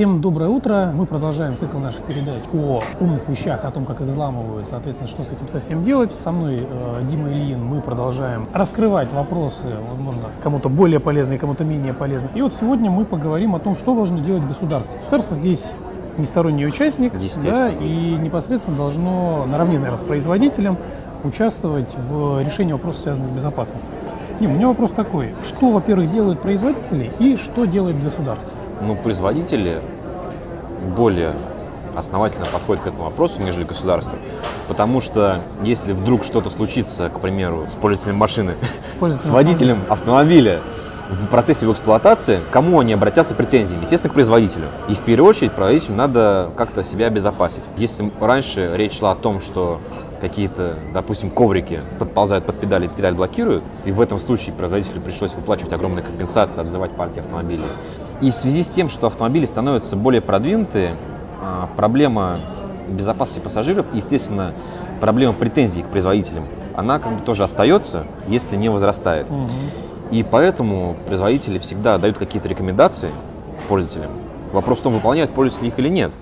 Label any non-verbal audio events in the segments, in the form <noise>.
Всем доброе утро. Мы продолжаем цикл наших передач о умных вещах, о том, как их взламывают, соответственно, что с этим совсем делать. Со мной э, Дима Ильин. Мы продолжаем раскрывать вопросы, возможно, кому-то более полезные, кому-то менее полезные. И вот сегодня мы поговорим о том, что должно делать государство. Государство здесь не сторонний участник, да, и непосредственно должно наравне, наверное, с производителем участвовать в решении вопросов, связанных с безопасностью. Дим, у меня вопрос такой. Что, во-первых, делают производители и что делает государство? Ну, производители более основательно подходят к этому вопросу, нежели государство. Потому что если вдруг что-то случится, к примеру, с пользователем машины, <laughs> с водителем автомобиля, в процессе его эксплуатации, кому они обратятся претензиями? Естественно, к производителю. И в первую очередь производителю надо как-то себя обезопасить. Если раньше речь шла о том, что какие-то, допустим, коврики подползают под педали, педаль блокируют, и в этом случае производителю пришлось выплачивать огромные компенсации, отзывать партии автомобилей. И в связи с тем, что автомобили становятся более продвинутые, а, проблема безопасности пассажиров и, естественно, проблема претензий к производителям, она как бы тоже остается, если не возрастает. Угу. И поэтому производители всегда дают какие-то рекомендации пользователям. Вопрос в том, выполняют пользователи их или нет.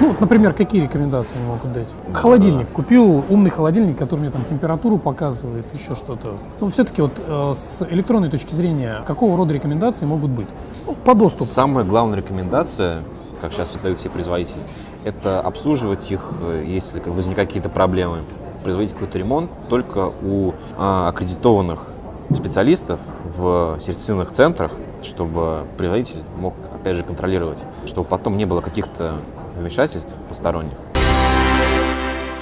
Ну, например, какие рекомендации они могут дать? Холодильник. Купил умный холодильник, который мне там температуру показывает, еще что-то. Ну, все-таки вот э, с электронной точки зрения, какого рода рекомендации могут быть? Ну, по доступу. Самая главная рекомендация, как сейчас дают все производители, это обслуживать их, э, если возникают какие-то проблемы, производить какой-то ремонт только у а, аккредитованных специалистов в сертифицированных центрах, чтобы производитель мог, опять же, контролировать, чтобы потом не было каких-то вмешательств посторонних.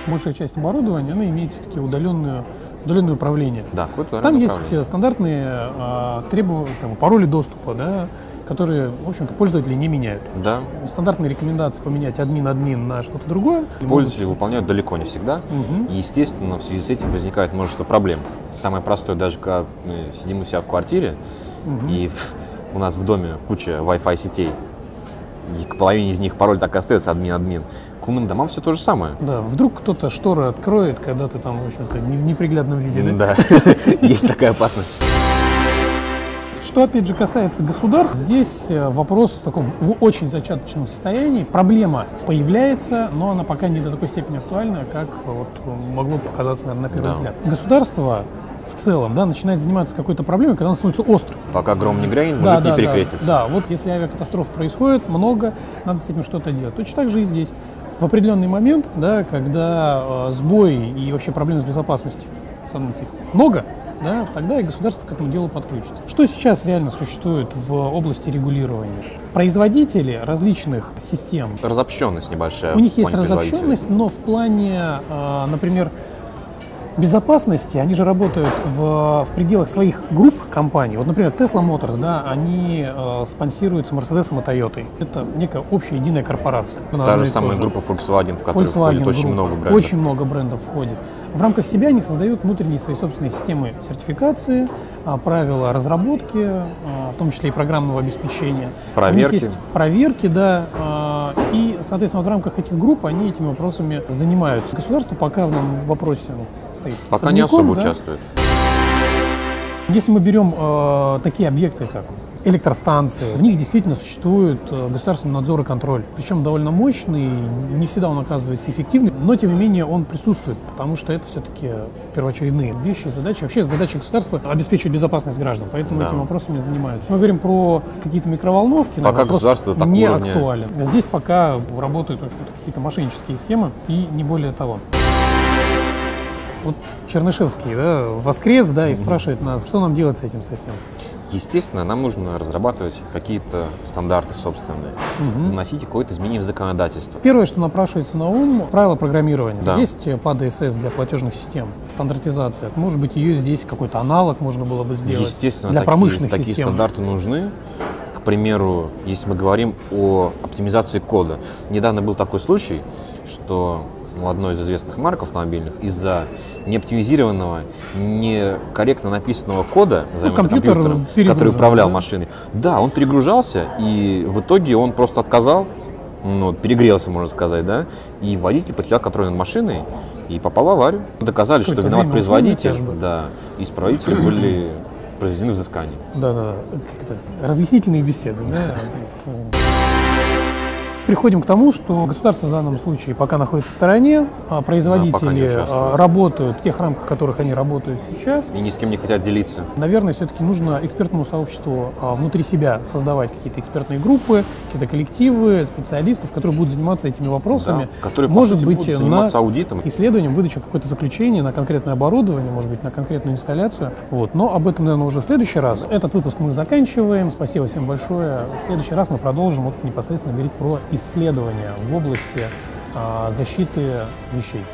Большая часть оборудования, она имеет все-таки удаленную удаленное управление. Да, Там есть стандартные э, требования, там, пароли доступа, да, которые, в общем-то, пользователи не меняют. Да. Стандартные рекомендации поменять админ-админ на что-то другое. Пользователи могут... выполняют далеко не всегда. Угу. И, естественно, в связи с этим возникает множество проблем. Самое простое, даже когда мы сидим у себя в квартире, угу. и у нас в доме куча Wi-Fi сетей, и к половине из них пароль так и остается админ-админ. К умным домам все то же самое. Да, вдруг кто-то шторы откроет, когда ты там, в общем-то, в неприглядном виде, да? Да, <laughs> есть такая опасность. Что, опять же, касается государств, здесь э, вопрос в таком в очень зачаточном состоянии. Проблема появляется, но она пока не до такой степени актуальна, как вот могло показаться, наверное, на первый да. взгляд. Государство в целом, да, начинает заниматься какой-то проблемой, когда она становится острой. Пока гром не грянет, мужик да, не перекрестится. Да, да, вот если авиакатастроф происходит много, надо с этим что-то делать. Точно так же и здесь. В определенный момент, да, когда э, сбой и вообще проблемы с безопасностью становится их много, да, тогда и государство к этому делу подключится. Что сейчас реально существует в области регулирования? Производители различных систем. Разобщенность небольшая. У них есть разобщенность, но в плане, э, например, безопасности, они же работают в, в пределах своих групп компаний. Вот, например, Tesla Motors, да, они э, спонсируются Mercedes и Toyota. Это некая общая единая корпорация. Та же самая группа Volkswagen, в которой Volkswagen входит очень много брендов. Очень много брендов входит. В рамках себя они создают внутренние свои собственные системы сертификации, а, правила разработки, а, в том числе и программного обеспечения. Проверки. У них есть проверки, да. А, и, соответственно, вот в рамках этих групп они этими вопросами занимаются. Государство пока в данном вопросе стоит. Пока не особо да? участвует. Если мы берем э, такие объекты, как электростанции, в них действительно существует э, государственный надзор и контроль. Причем довольно мощный, не всегда он оказывается эффективным, но тем не менее он присутствует, потому что это все-таки первоочередные вещи, задачи. Вообще задача государства обеспечивать безопасность граждан, поэтому да. этими вопросами занимаются. Мы говорим про какие-то микроволновки, пока государство не актуален. Здесь пока работают какие-то мошеннические схемы и не более того вот Чернышевский да, воскрес, да, и mm-hmm. спрашивает нас, что нам делать с этим совсем. Естественно, нам нужно разрабатывать какие-то стандарты собственные, угу. вносить какое-то изменение в законодательство. Первое, что напрашивается на ум, правила программирования. Да. Есть PAD SS для платежных систем, стандартизация. Может быть, ее здесь какой-то аналог можно было бы сделать Естественно, для такие, промышленных такие систем. стандарты нужны. К примеру, если мы говорим о оптимизации кода. Недавно был такой случай, что у одной из известных марок автомобильных из-за неоптимизированного, некорректно написанного кода, ну, компьютер компьютером, который управлял да? машиной. Да, он перегружался, и в итоге он просто отказал, ну, перегрелся, можно сказать, да, и водитель потерял контроль над машиной и попал в аварию. Доказали, что виноват производитель, да, и исправители были произведены взыскания. Да, да, да. Разъяснительные беседы, да? <laughs> Приходим к тому, что государство в данном случае пока находится в стороне, а производители а, работают в тех рамках, в которых они работают сейчас. И ни с кем не хотят делиться. Наверное, все-таки нужно экспертному сообществу а, внутри себя создавать какие-то экспертные группы, какие-то коллективы, специалистов, которые будут заниматься этими вопросами. Да, которые, может сути, быть, на аудитом. исследованием, выдачу какое-то заключение на конкретное оборудование, может быть, на конкретную инсталляцию. Вот. Но об этом, наверное, уже в следующий раз. Этот выпуск мы заканчиваем. Спасибо всем большое. В следующий раз мы продолжим вот непосредственно говорить про исследования в области а, защиты вещей.